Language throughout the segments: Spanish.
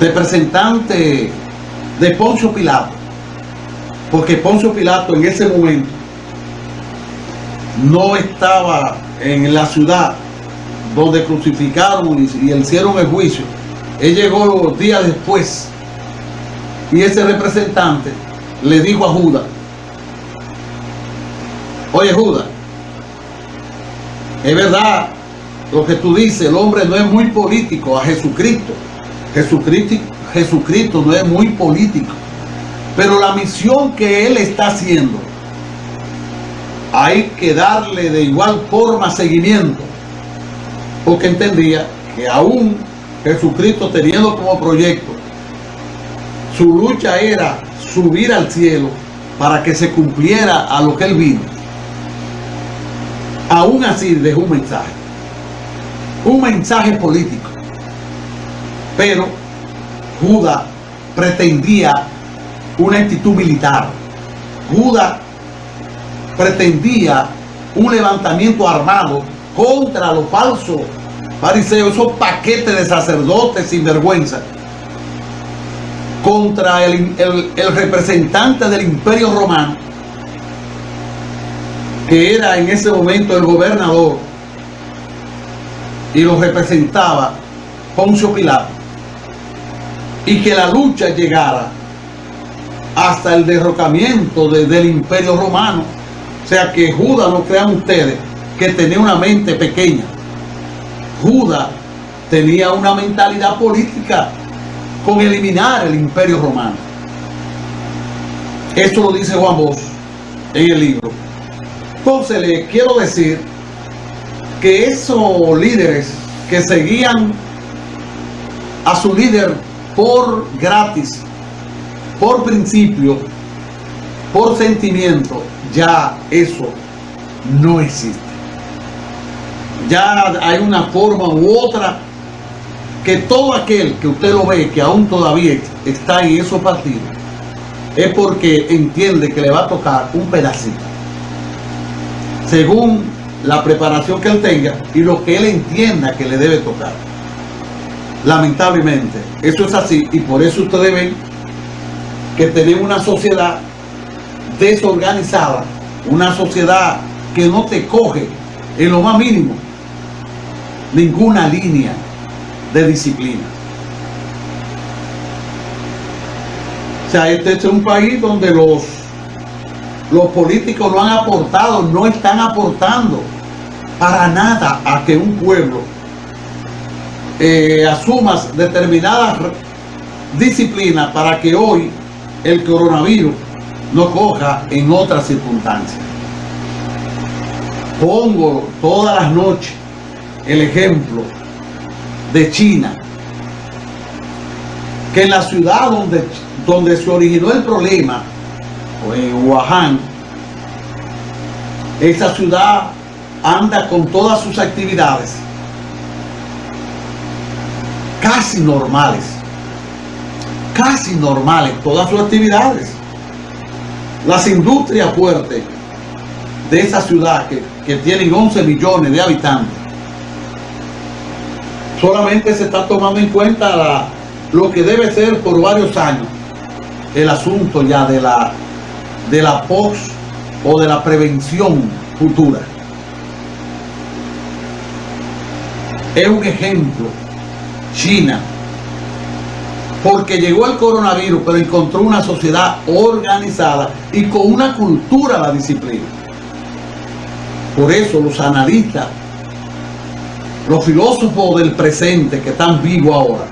representante de Poncio Pilato, porque Poncio Pilato en ese momento no estaba en la ciudad donde crucificaron y, hicieron el juicio. Él llegó días después y ese representante le dijo a Judas, oye Judas, es verdad lo que tú dices, el hombre no es muy político a Jesucristo. Jesucristo, no es muy político. Pero la misión que él está haciendo, hay que darle de igual forma seguimiento. Porque entendía que aún Jesucristo teniendo como proyecto, su lucha era subir al cielo para que se cumpliera a lo que él vino. Aún así dejó un mensaje un mensaje político. Pero Judas pretendía una actitud militar. Judas pretendía un levantamiento armado contra los falsos fariseos, esos paquetes de sacerdotes sin vergüenza, contra el, el representante del imperio romano, que era en ese momento el gobernador y lo representaba Poncio Pilato y que la lucha llegara hasta el derrocamiento del imperio romano. O sea que Judas, no crean ustedes, que tenía una mente pequeña. Judas tenía una mentalidad política con eliminar el imperio romano. Esto lo dice Juan Bosch en el libro. Entonces le quiero decir que esos líderes que seguían a su líder por gratis, por principio, por sentimiento, ya eso no existe. Ya hay una forma u otra que todo aquel que usted lo ve que aún todavía está en esos partidos es porque entiende que le va a tocar un pedacito. Según la preparación que él tenga y lo que él entienda que le debe tocar. Lamentablemente, eso es así y por eso ustedes ven que tenemos una sociedad desorganizada, una sociedad que no te coge en lo más mínimo ninguna línea de disciplina. O sea, este es un país donde los los políticos no han aportado, no están aportando para nada a que un pueblo eh, asuma determinadas disciplinas para que hoy el coronavirus no coja en otras circunstancias. Pongo todas las noches el ejemplo de China, que en la ciudad donde, donde se originó el problema en Wuhan, esa ciudad anda con todas sus actividades casi normales, casi normales, todas sus actividades. Las industrias fuertes de esa ciudad que, que tienen 11 millones de habitantes, solamente se está tomando en cuenta lo que debe ser por varios años el asunto ya de la de la post o de la prevención futura. Es un ejemplo China, porque llegó el coronavirus, pero encontró una sociedad organizada y con una cultura de la disciplina. Por eso los analistas, los filósofos del presente que están vivos ahora,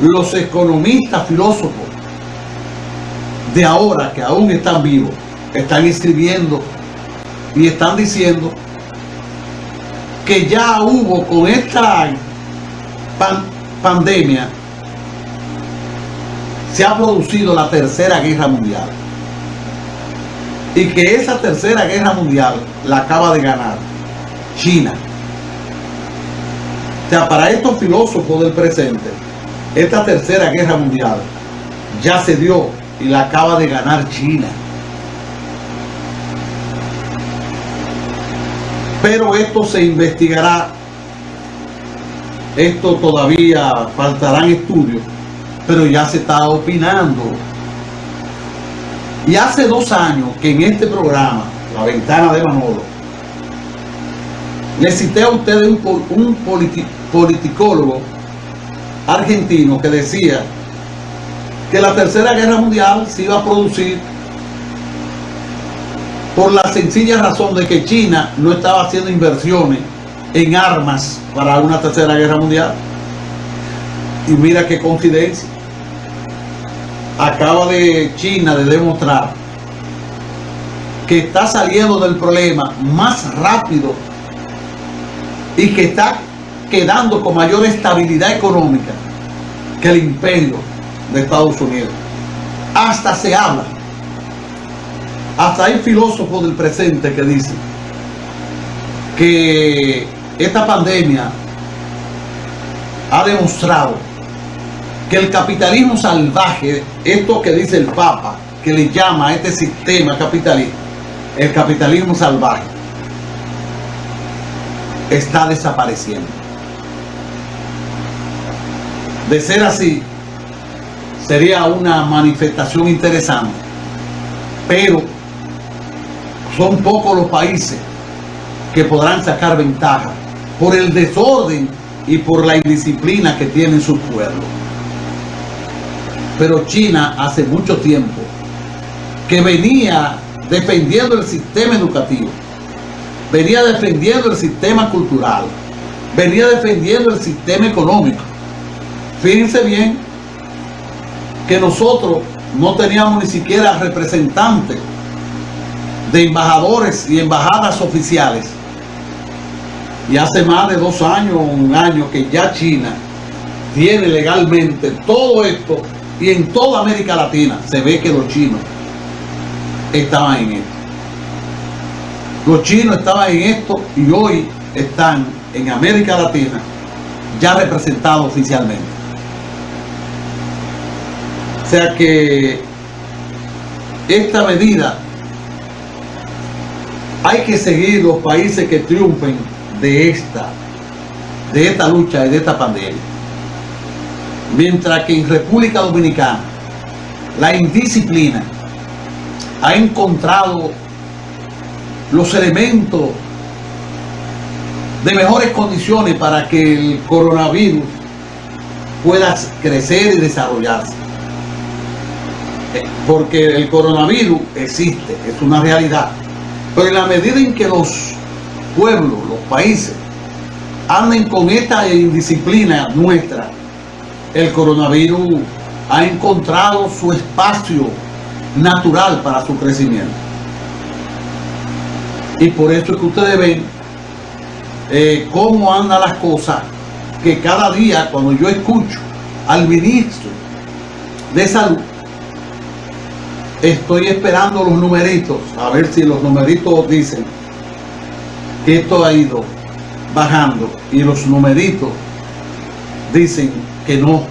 los economistas filósofos de ahora que aún están vivos, están escribiendo y están diciendo que ya hubo con esta pandemia, se ha producido la tercera guerra mundial. Y que esa tercera guerra mundial la acaba de ganar China. O sea, para estos filósofos del presente, esta tercera guerra mundial ya se dio y la acaba de ganar China. Pero esto se investigará esto todavía faltarán estudios, pero ya se está opinando. Y hace dos años que en este programa, La Ventana de Manolo, le cité a ustedes un, un politicólogo argentino que decía que la tercera guerra mundial se iba a producir por la sencilla razón de que China no estaba haciendo inversiones en armas para una tercera guerra mundial. Y mira qué coincidencia. Acaba de China de demostrar que está saliendo del problema más rápido y que está quedando con mayor estabilidad económica que el imperio de Estados Unidos. Hasta se habla. Hasta hay filósofos del presente que dicen que esta pandemia ha demostrado que el capitalismo salvaje, esto que dice el Papa, que le llama a este sistema capitalista, el capitalismo salvaje, está desapareciendo. De ser así, sería una manifestación interesante, pero son pocos los países que podrán sacar ventaja por el desorden y por la indisciplina que tienen sus pueblos. Pero China hace mucho tiempo que venía defendiendo el sistema educativo, venía defendiendo el sistema cultural, venía defendiendo el sistema económico. Fíjense bien que nosotros no teníamos ni siquiera representantes de embajadores y embajadas oficiales. Y hace más de dos años, un año que ya China tiene legalmente todo esto y en toda América Latina se ve que los chinos estaban en esto. Los chinos estaban en esto y hoy están en América Latina ya representados oficialmente. O sea que esta medida hay que seguir los países que triunfen de esta, de esta lucha y de esta pandemia. Mientras que en República Dominicana la indisciplina ha encontrado los elementos de mejores condiciones para que el coronavirus pueda crecer y desarrollarse. Porque el coronavirus existe, es una realidad. Pero en la medida en que los pueblos, los países, anden con esta indisciplina nuestra, el coronavirus ha encontrado su espacio natural para su crecimiento. Y por eso es que ustedes ven eh, cómo andan las cosas, que cada día cuando yo escucho al ministro de salud, estoy esperando los numeritos, a ver si los numeritos dicen que esto ha ido bajando y los numeritos dicen que no,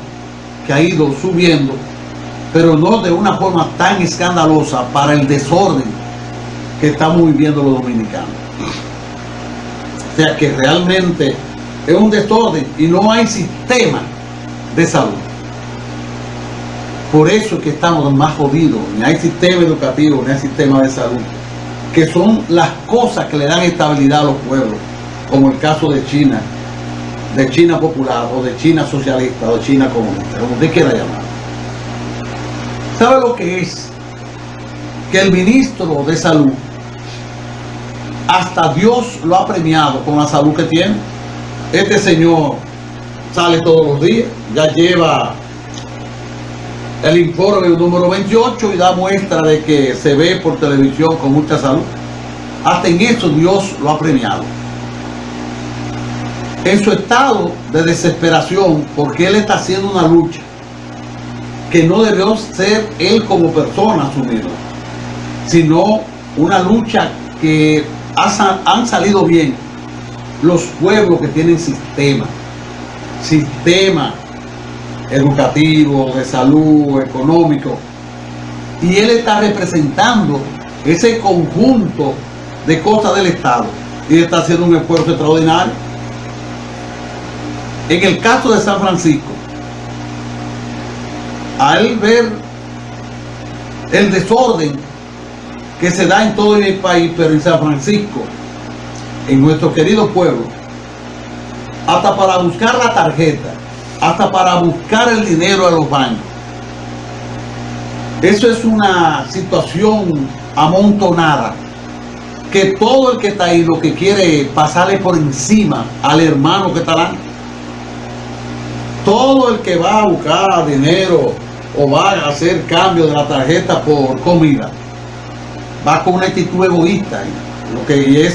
que ha ido subiendo, pero no de una forma tan escandalosa para el desorden que estamos viviendo los dominicanos. O sea que realmente es un desorden y no hay sistema de salud. Por eso es que estamos más jodidos. Ni hay sistema educativo, ni hay sistema de salud. Que son las cosas que le dan estabilidad a los pueblos. Como el caso de China, de China popular, o de China socialista, o China comunista, como usted quiera llamar. ¿Sabe lo que es? Que el ministro de salud, hasta Dios lo ha premiado con la salud que tiene. Este señor sale todos los días, ya lleva el informe número 28 y da muestra de que se ve por televisión con mucha salud. Hasta en eso Dios lo ha premiado. En su estado de desesperación, porque él está haciendo una lucha que no debió ser él como persona asumirla, sino una lucha que han salido bien los pueblos que tienen sistema, sistema educativo, de salud, económico. Y él está representando ese conjunto de cosas del Estado. Y está haciendo un esfuerzo extraordinario. En el caso de San Francisco, al ver el desorden que se da en todo el país, pero en San Francisco, en nuestro querido pueblo, hasta para buscar la tarjeta, hasta para buscar el dinero a los bancos. Eso es una situación amontonada que todo el que está ahí lo que quiere es pasarle por encima al hermano que está ahí. Todo el que va a buscar dinero o va a hacer cambio de la tarjeta por comida va con una actitud egoísta, lo que es